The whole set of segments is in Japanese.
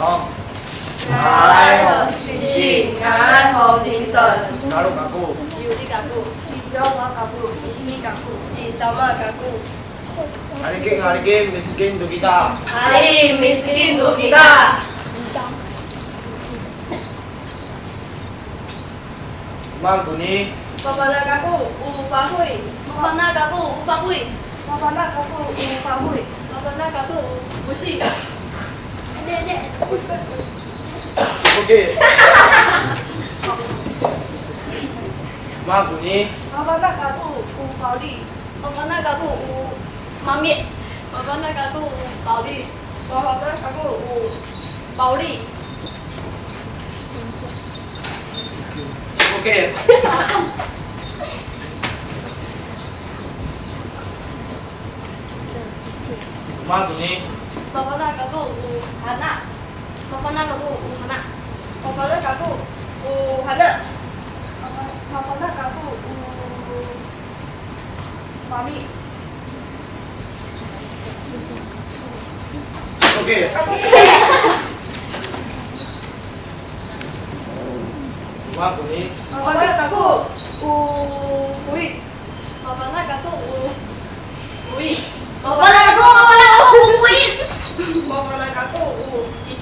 爱我亲心，爱我精神。加入干部，只有你干部，请不要换干部，知名干部，最聪明干部。阿里给阿里给，Miss 给杜吉达，阿里 Miss 给杜吉达。马古尼。不怕难干部，不怕灰；不怕难干部，不怕灰；不怕难干部，不怕灰；不怕难干部，不怕灰。Okey. Ma bunyi. Baba nak kabu u bao li. Baba nak kabu u mami. Baba nak kabu u bao li. Baba nak kabu u bao li. Okey. Ma bunyi. Pokoknya kaku uhana. Pokoknya kaku uhana. Pokoknya kaku uhana. Pokoknya kaku mami. Oke. Wah, kuwi. Pokoknya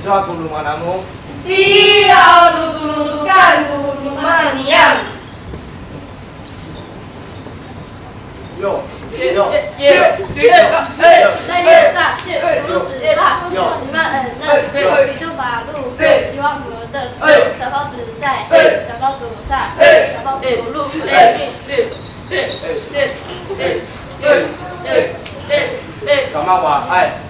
Yo tulungan kamu. Tidak untuk tuntukan keuntungan yang. Yo. Yo. Yo. Yo. Yo. 感冒吧，哎。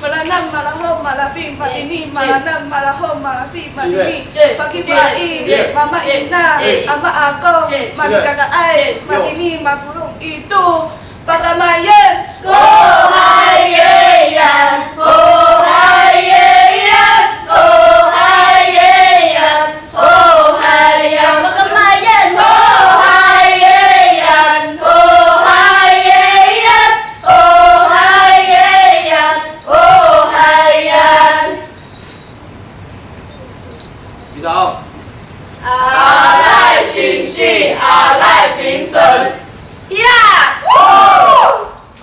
Malanam, malahom, malapim, malini malanam, malahom, malapim, patini, pakipai, mama ina, ama ako, magkakaay, malini magurong ito, patamayan, kumayan! 阿赖精气，阿赖平生。踢啦！